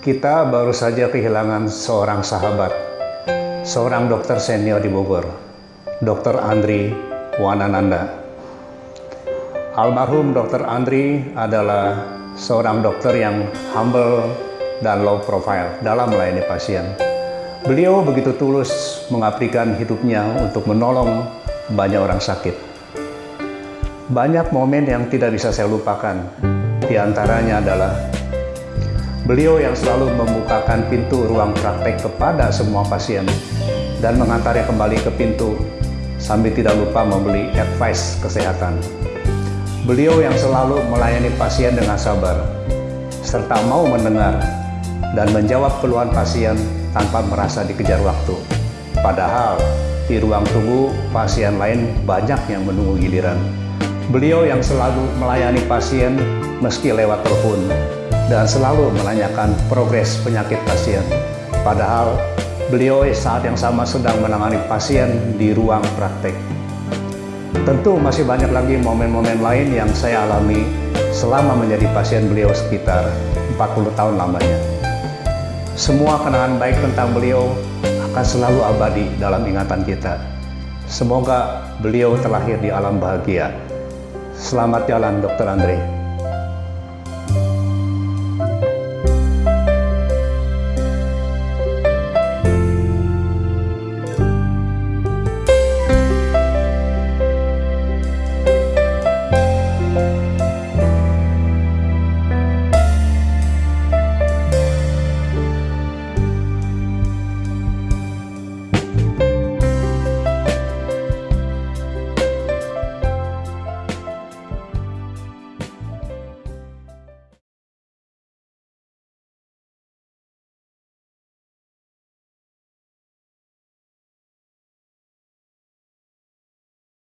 Kita baru saja kehilangan seorang sahabat, seorang dokter senior di Bogor, Dr. Andri Wanananda. Almarhum Dr. Andri adalah seorang dokter yang humble dan low profile dalam melayani pasien. Beliau begitu tulus mengabdikan hidupnya untuk menolong banyak orang sakit. Banyak momen yang tidak bisa saya lupakan, di antaranya adalah Beliau yang selalu membukakan pintu ruang praktek kepada semua pasien dan mengantarnya kembali ke pintu sambil tidak lupa membeli advice kesehatan. Beliau yang selalu melayani pasien dengan sabar serta mau mendengar dan menjawab keluhan pasien tanpa merasa dikejar waktu. Padahal di ruang tunggu pasien lain banyak yang menunggu giliran. Beliau yang selalu melayani pasien meski lewat telepon dan selalu menanyakan progres penyakit pasien. Padahal beliau saat yang sama sedang menangani pasien di ruang praktek. Tentu masih banyak lagi momen-momen lain yang saya alami selama menjadi pasien beliau sekitar 40 tahun lamanya. Semua kenangan baik tentang beliau akan selalu abadi dalam ingatan kita. Semoga beliau terlahir di alam bahagia. Selamat jalan, Dr. Andre.